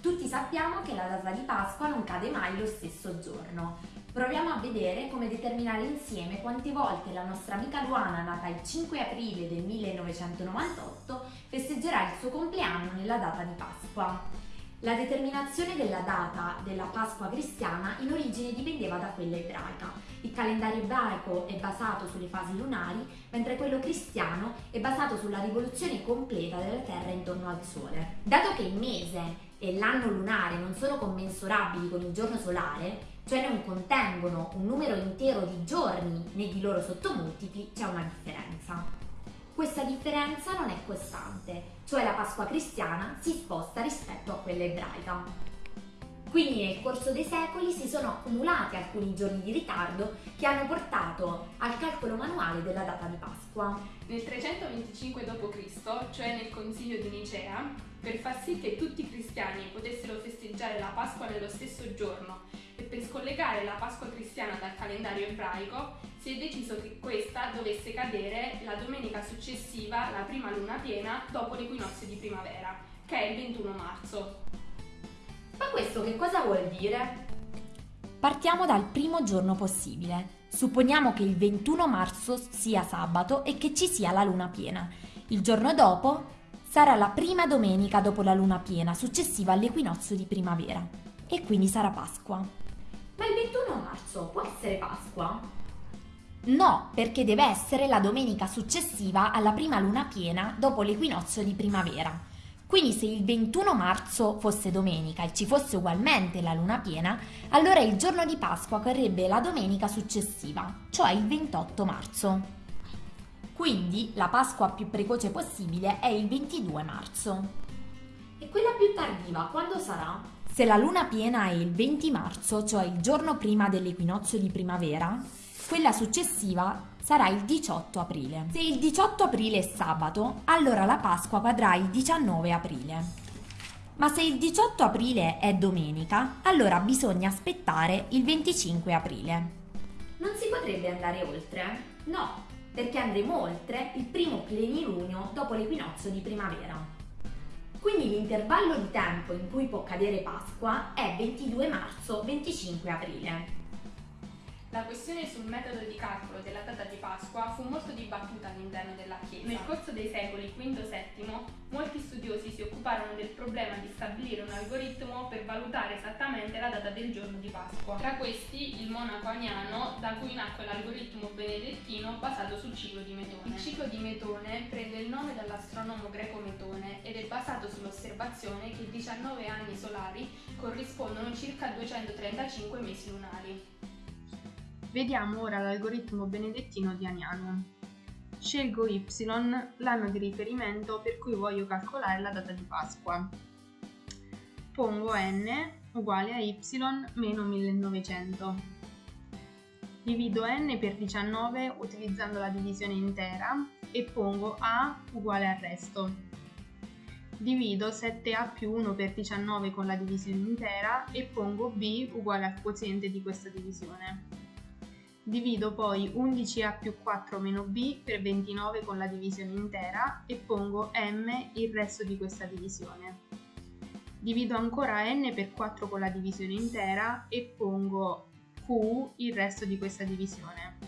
Tutti sappiamo che la data di Pasqua non cade mai lo stesso giorno. Proviamo a vedere come determinare insieme quante volte la nostra amica Luana, nata il 5 aprile del 1998, festeggerà il suo compleanno nella data di Pasqua. La determinazione della data della Pasqua cristiana in origine dipendeva da quella ebraica. Il calendario ebraico è basato sulle fasi lunari, mentre quello cristiano è basato sulla rivoluzione completa della Terra intorno al Sole. Dato che il mese e l'anno lunare non sono commensurabili con il giorno solare, cioè non contengono un numero intero di giorni né di loro sottomultipli, c'è una differenza. Questa differenza non è costante, cioè la Pasqua cristiana si sposta rispetto a quella ebraica. Quindi nel corso dei secoli si sono accumulati alcuni giorni di ritardo che hanno portato al calcolo manuale della data di Pasqua. Nel 325 d.C., cioè nel Consiglio di Nicea, per far sì che tutti i cristiani potessero festeggiare la Pasqua nello stesso giorno e per scollegare la Pasqua cristiana dal calendario ebraico, si è deciso che questa dovesse cadere la domenica successiva alla prima luna piena dopo l'equinozio di primavera, che è il 21 marzo. Ma questo che cosa vuol dire? Partiamo dal primo giorno possibile. Supponiamo che il 21 marzo sia sabato e che ci sia la luna piena. Il giorno dopo sarà la prima domenica dopo la luna piena, successiva all'equinozio di primavera. E quindi sarà Pasqua. Ma il 21 marzo può essere Pasqua? No, perché deve essere la domenica successiva alla prima luna piena dopo l'equinozio di primavera. Quindi se il 21 marzo fosse domenica e ci fosse ugualmente la luna piena, allora il giorno di Pasqua correrebbe la domenica successiva, cioè il 28 marzo. Quindi la Pasqua più precoce possibile è il 22 marzo. E quella più tardiva quando sarà? Se la luna piena è il 20 marzo, cioè il giorno prima dell'equinozio di primavera, quella successiva sarà il 18 aprile. Se il 18 aprile è sabato, allora la Pasqua cadrà il 19 aprile. Ma se il 18 aprile è domenica, allora bisogna aspettare il 25 aprile. Non si potrebbe andare oltre? No, perché andremo oltre il primo plenilunio dopo l'equinozio di primavera. Quindi l'intervallo di tempo in cui può cadere Pasqua è 22 marzo-25 aprile. La questione sul metodo di calcolo della data di Pasqua fu molto dibattuta all'interno della Chiesa. Nel corso dei secoli V-VII molti studiosi si occuparono del problema di stabilire un algoritmo per valutare esattamente la data del giorno di Pasqua. Tra questi il monaco aniano, da cui nacque l'algoritmo benedettino basato sul ciclo di Metone. Il ciclo di Metone prende il nome dall'astronomo greco Metone ed è basato sull'osservazione che 19 anni solari corrispondono circa a 235 mesi lunari. Vediamo ora l'algoritmo benedettino di Aniano. Scelgo y, l'anno di riferimento per cui voglio calcolare la data di Pasqua. Pongo n uguale a y meno 1900. Divido n per 19 utilizzando la divisione intera e pongo a uguale al resto. Divido 7a più 1 per 19 con la divisione intera e pongo b uguale al quoziente di questa divisione. Divido poi 11a più 4 meno b per 29 con la divisione intera e pongo m il resto di questa divisione. Divido ancora n per 4 con la divisione intera e pongo q il resto di questa divisione.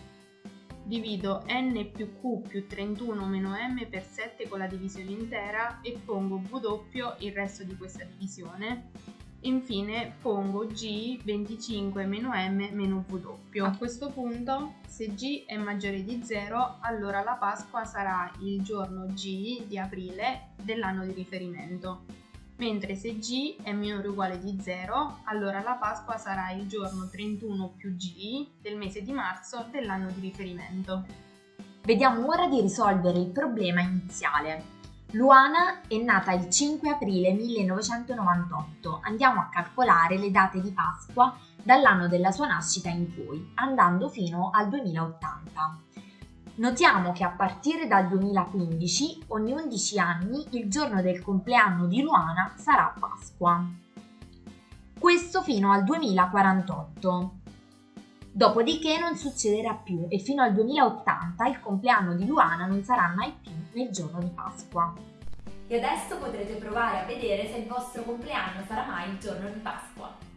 Divido n più q più 31 meno m per 7 con la divisione intera e pongo w il resto di questa divisione Infine pongo G 25 meno M meno W. A questo punto, se G è maggiore di 0, allora la Pasqua sarà il giorno G di aprile dell'anno di riferimento. Mentre se G è minore o uguale di 0, allora la Pasqua sarà il giorno 31 più G del mese di marzo dell'anno di riferimento. Vediamo ora di risolvere il problema iniziale. Luana è nata il 5 aprile 1998. Andiamo a calcolare le date di Pasqua dall'anno della sua nascita in poi, andando fino al 2080. Notiamo che a partire dal 2015, ogni 11 anni, il giorno del compleanno di Luana sarà Pasqua. Questo fino al 2048. Dopodiché non succederà più e fino al 2080 il compleanno di Luana non sarà mai più nel giorno di Pasqua. e adesso potrete provare a vedere se il vostro compleanno sarà mai il giorno di Pasqua.